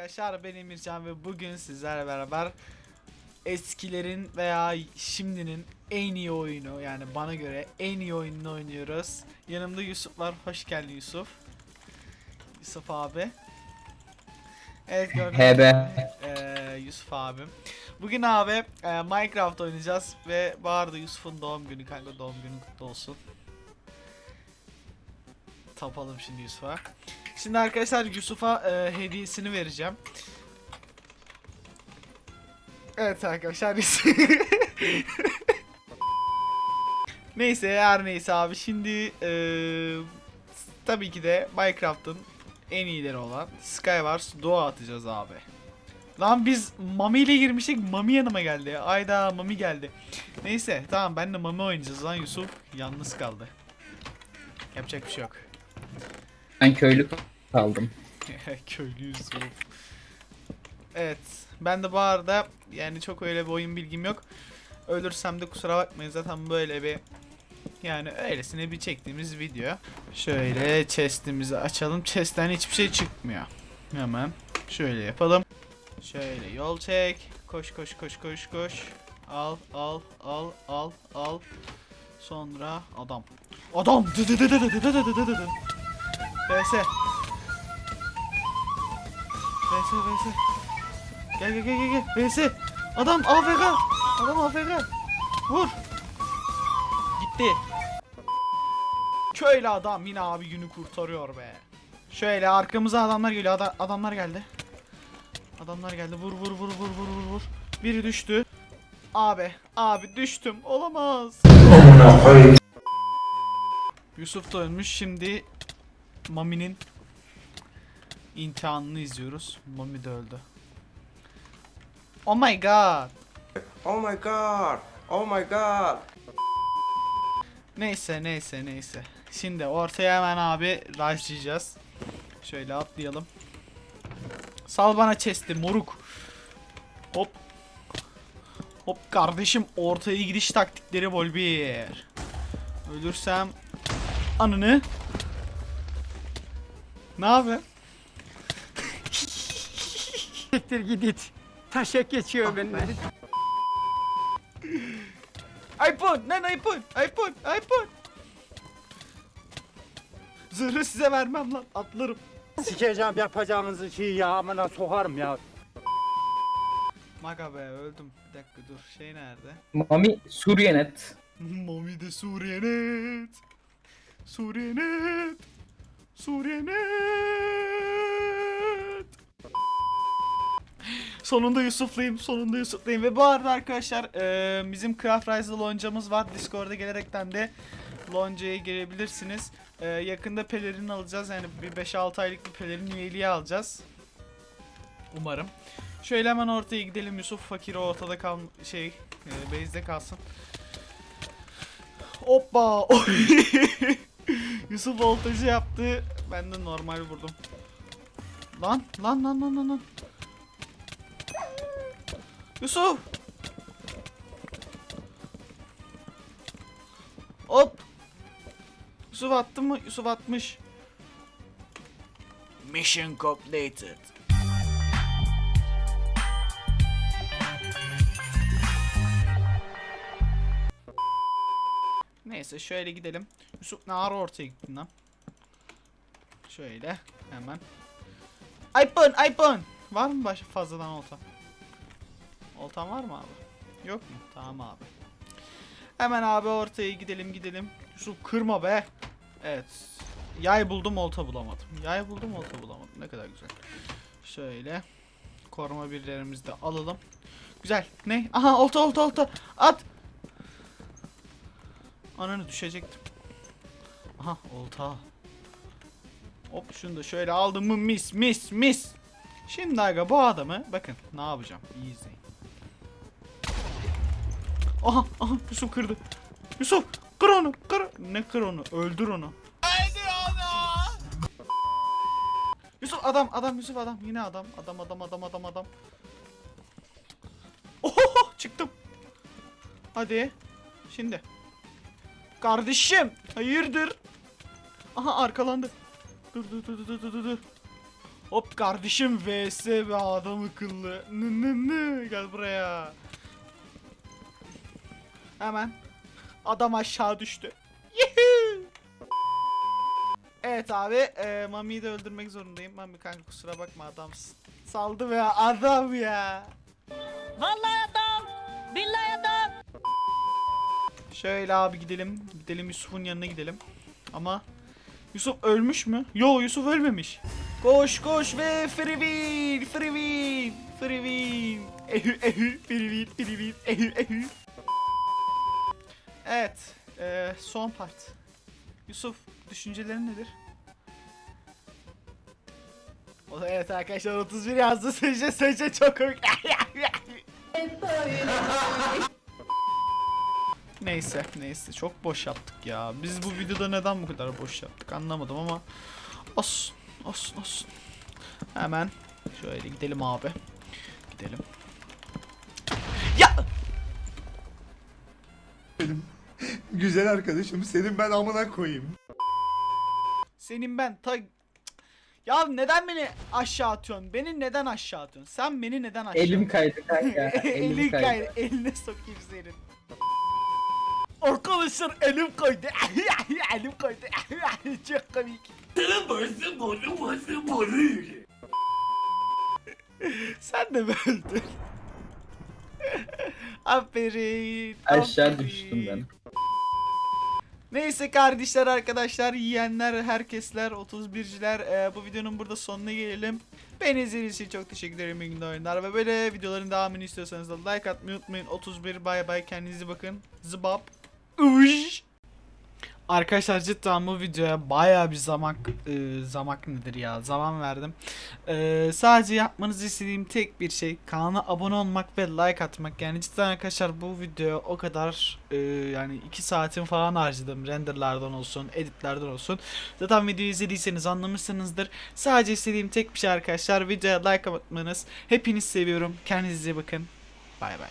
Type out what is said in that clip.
arkadaşlar ben Emircan ve bugün sizlerle beraber eskilerin veya şimdinin en iyi oyunu yani bana göre en iyi oyununu oynuyoruz. Yanımda Yusuf var. Hoş geldin Yusuf. Yusuf abi. Evet gördüğünüz HB. gibi, eee, Yusuf abim. Bugün abi eee, Minecraft oynayacağız ve bu arada Yusuf'un doğum günü kanka doğum günü kutlu olsun. Tapalım şimdi Yusuf'a. Şimdi arkadaşlar Yusuf'a eee, hediyesini vereceğim. Evet arkadaşlar Neyse her neyse abi şimdi eee, tabii ki de Minecraft'ın en iyileri olan Skywars Doğa atacağız abi. Lan biz Mami ile girmiştik Mami yanıma geldi. Ayda Mami geldi. Neyse tamam ben de Mami oynayacağız lan Yusuf yalnız kaldı. Yapacak bir şey yok. Ben köylü kaldım. Köylü Yusuf. Evet. Ben de bu arada yani çok öyle bir oyun bilgim yok. Ölürsem de kusura bakmayın zaten böyle bir yani öylesine bir çektiğimiz video. Şöyle chest'imizi açalım. Chest'ten hiçbir şey çıkmıyor. Hemen şöyle yapalım. Şöyle yol çek. Koş koş koş koş koş. Al al al al al. Sonra adam. Adam. VS. VS VS. Gel gel gel gel. VS. Adam AFK. Adam AFK. Vur. Gitti. Şöyle adam yine abi günü kurtarıyor be. Şöyle arkamıza adamlar geliyor. Ad adamlar geldi. Adamlar geldi. Vur vur vur vur vur vur vur. Biri düştü. Abi, abi düştüm. Olamaz. Yusuf da ölmüş. Şimdi Mami'nin imtihanını izliyoruz. Mami de öldü. Oh my god. Oh my god! Oh my god! Neyse neyse neyse. Şimdi ortaya hemen abi rushlayacağız. Şöyle atlayalım. Sal bana chest'i moruk. Hop. Hop kardeşim ortaya gidiş taktikleri bol bir. Ölürsem anını. Ne yapayım? Siktir git it. Taşak geçiyor benden. iPhone lan iPhone iPhone iPhone. Zırhı size vermem lan atlarım. Sikeceğim yapacağınızı şey ya amına sokarım ya. Maga be öldüm. Bir dakika dur şey nerede? Mami Suriyenet. Mami de Suriyenet. Suriyenet. Suriyenet. Sonunda Yusuf'layım, sonunda Yusuf'layım. Ve bu arada arkadaşlar eee, bizim Craft Rise'da loncamız var. Discord'a gelerekten de loncaya girebilirsiniz. Eee, yakında pelerin alacağız. Yani bir 5-6 aylık bir pelerin üyeliği alacağız. Umarım. Şöyle hemen ortaya gidelim. Yusuf fakir o ortada kal şey e, base'de kalsın. Hoppa. Yusuf voltajı yaptı. Ben de normal vurdum. Lan lan lan lan lan lan. Yusuf. Hop. Yusuf attı mı? Yusuf atmış. Mission completed. Neyse şöyle gidelim. Yusuf ne ara ortaya gittin lan? Şöyle hemen. iPhone iPhone. Var mı baş fazladan olta? Oltan var mı abi? Yok mu? Tamam abi. Hemen abi ortaya gidelim gidelim. Yusuf kırma be. Evet. Yay buldum olta bulamadım. Yay buldum olta bulamadım. Ne kadar güzel. Şöyle. Koruma birlerimizi de alalım. Güzel. Ne? Aha olta olta olta. At. Ananı düşecektim. Aha olta. Hop şunu da şöyle aldım mı mis mis mis. Şimdi aga bu adamı bakın ne yapacağım iyi izleyin. Aha aha Yusuf kırdı. Yusuf kır onu kır. Ne kır onu öldür onu. Öldür onu. Yusuf adam adam Yusuf adam yine adam adam adam adam adam adam. Oho çıktım. Hadi. Şimdi. Kardeşim hayırdır? Aha arkalandı. Dur dur dur dur dur dur. Hop kardeşim vs be adam akıllı. Nı nı nı. Gel buraya. Hemen. Adam aşağı düştü. Evet abi, e, Mami'yi de öldürmek zorundayım. Mami kanka kusura bakma adamsın. Saldı be adam ya. Vallahi adam. Billahi adam. Şöyle abi gidelim. Gidelim Yusuf'un yanına gidelim. Ama Yusuf ölmüş mü? Yo Yusuf ölmemiş. Koş koş ve win, free win. Ehü ehü, free win, ehü ehü. Evet, e, son part. Yusuf, düşüncelerin nedir? O evet arkadaşlar 31 yazdı. Sece sece çok komik. Neyse neyse çok boş yaptık ya. Biz bu videoda neden bu kadar boş yaptık anlamadım ama olsun olsun olsun. Hemen şöyle gidelim abi. Gidelim. Ya Güzel arkadaşım senin ben amına koyayım. senin ben ta ya neden beni aşağı atıyorsun? Beni neden aşağı atıyorsun? Sen beni neden aşağı Elim kaydı kanka. Elin Elim kaydı. kaydı. Eline sokayım senin. Arkadaşlar elim kaydı. elim kaydı. Çok komik. Sen de mi öldün? aferin. Aşağı aferin. düştüm ben. Neyse kardeşler arkadaşlar yiyenler herkesler 31'ciler e, bu videonun burada sonuna gelelim. Beni izlediğiniz için çok teşekkür ederim. İyi oyunlar ve böyle videoların devamını istiyorsanız da like atmayı unutmayın. 31 bay bay kendinize bakın. Zıbap. Arkadaşlar cidden bu videoya baya bir zaman e, zaman nedir ya zaman verdim. E, sadece yapmanızı istediğim tek bir şey kanala abone olmak ve like atmak. Yani cidden arkadaşlar bu video o kadar e, yani 2 saatin falan harcadım renderlardan olsun editlerden olsun. Zaten videoyu izlediyseniz anlamışsınızdır. Sadece istediğim tek bir şey arkadaşlar videoya like atmanız. Hepinizi seviyorum. Kendinize bakın. Bay bay.